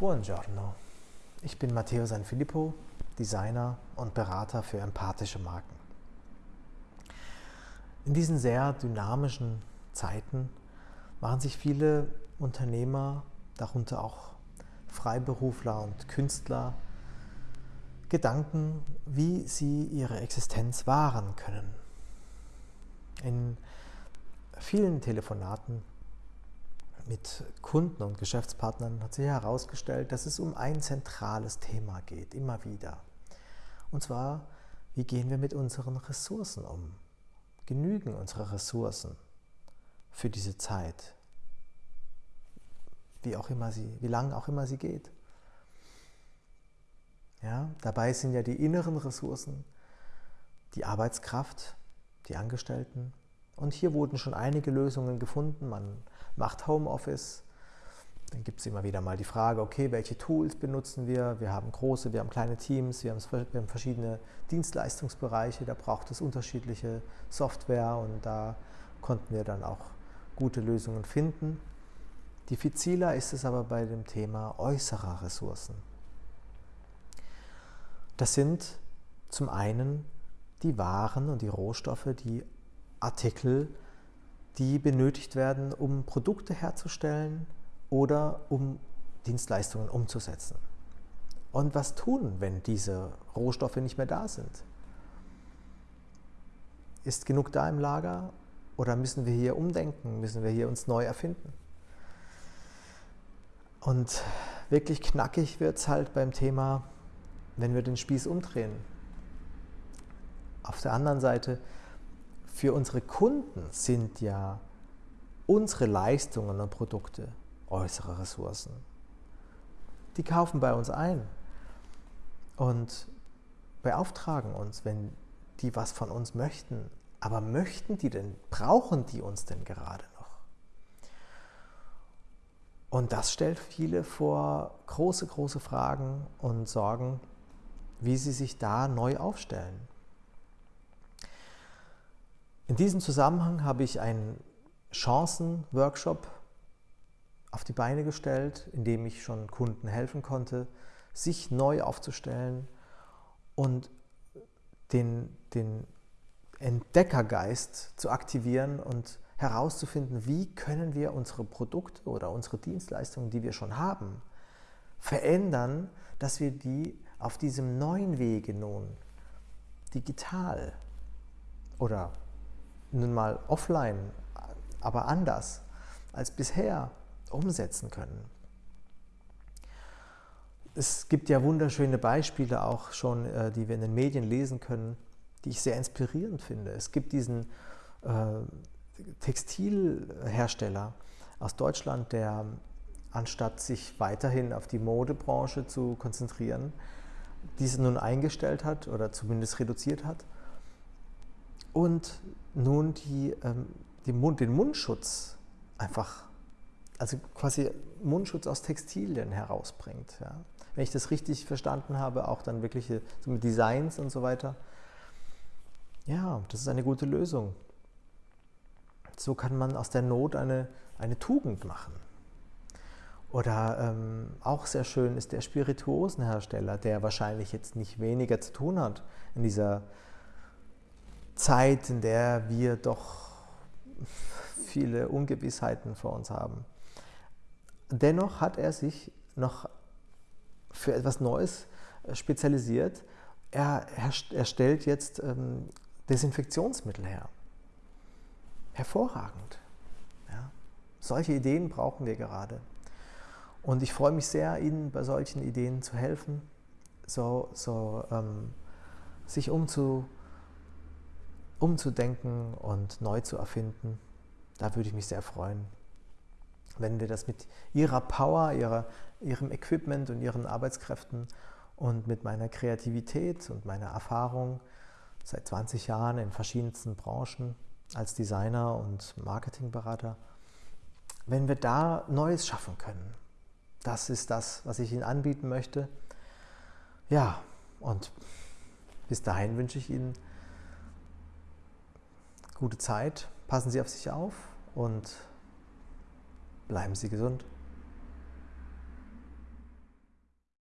Buongiorno, ich bin Matteo Sanfilippo, Designer und Berater für empathische Marken. In diesen sehr dynamischen Zeiten machen sich viele Unternehmer, darunter auch Freiberufler und Künstler, Gedanken, wie sie ihre Existenz wahren können. In vielen Telefonaten mit Kunden und Geschäftspartnern hat sich herausgestellt, dass es um ein zentrales Thema geht, immer wieder. Und zwar, wie gehen wir mit unseren Ressourcen um? Genügen unsere Ressourcen für diese Zeit? Wie auch immer sie, wie lang auch immer sie geht. Ja, dabei sind ja die inneren Ressourcen, die Arbeitskraft, die Angestellten. Und hier wurden schon einige Lösungen gefunden. Man macht Homeoffice. Dann gibt es immer wieder mal die Frage, okay, welche Tools benutzen wir? Wir haben große, wir haben kleine Teams, wir haben, verschiedene Dienstleistungsbereiche, da braucht es unterschiedliche Software und da konnten wir dann auch gute Lösungen finden. Diffiziler ist es aber bei dem Thema äußerer Ressourcen. Das sind zum einen die Waren und die Rohstoffe, die Artikel, die benötigt werden, um Produkte herzustellen oder um Dienstleistungen umzusetzen. Und was tun, wenn diese Rohstoffe nicht mehr da sind? Ist genug da im Lager oder müssen wir hier umdenken, müssen wir hier uns neu erfinden? Und wirklich knackig wird es halt beim Thema, wenn wir den Spieß umdrehen. Auf der anderen Seite für unsere Kunden sind ja unsere Leistungen und Produkte äußere Ressourcen. Die kaufen bei uns ein und beauftragen uns, wenn die was von uns möchten. Aber möchten die denn, brauchen die uns denn gerade noch? Und das stellt viele vor große, große Fragen und Sorgen, wie sie sich da neu aufstellen. In diesem Zusammenhang habe ich einen Chancen-Workshop auf die Beine gestellt, in dem ich schon Kunden helfen konnte, sich neu aufzustellen und den, den Entdeckergeist zu aktivieren und herauszufinden, wie können wir unsere Produkte oder unsere Dienstleistungen, die wir schon haben, verändern, dass wir die auf diesem neuen Wege nun digital oder nun mal offline, aber anders als bisher umsetzen können. Es gibt ja wunderschöne Beispiele auch schon, äh, die wir in den Medien lesen können, die ich sehr inspirierend finde. Es gibt diesen äh, Textilhersteller aus Deutschland, der anstatt sich weiterhin auf die Modebranche zu konzentrieren, diese nun eingestellt hat oder zumindest reduziert hat und nun die, ähm, die Mund, den Mundschutz einfach, also quasi Mundschutz aus Textilien herausbringt. Ja. Wenn ich das richtig verstanden habe, auch dann wirkliche so Designs und so weiter. Ja, das ist eine gute Lösung. So kann man aus der Not eine, eine Tugend machen. Oder ähm, auch sehr schön ist der Spirituosenhersteller, der wahrscheinlich jetzt nicht weniger zu tun hat in dieser Zeit, in der wir doch viele Ungewissheiten vor uns haben. Dennoch hat er sich noch für etwas Neues äh, spezialisiert. Er, er stellt jetzt ähm, Desinfektionsmittel her. Hervorragend. Ja. Solche Ideen brauchen wir gerade. Und ich freue mich sehr, Ihnen bei solchen Ideen zu helfen, so, so ähm, sich umzu, umzudenken und neu zu erfinden. Da würde ich mich sehr freuen, wenn wir das mit Ihrer Power, ihrer, Ihrem Equipment und Ihren Arbeitskräften und mit meiner Kreativität und meiner Erfahrung seit 20 Jahren in verschiedensten Branchen als Designer und Marketingberater, wenn wir da Neues schaffen können. Das ist das, was ich Ihnen anbieten möchte. Ja, und bis dahin wünsche ich Ihnen gute Zeit, passen Sie auf sich auf und bleiben Sie gesund.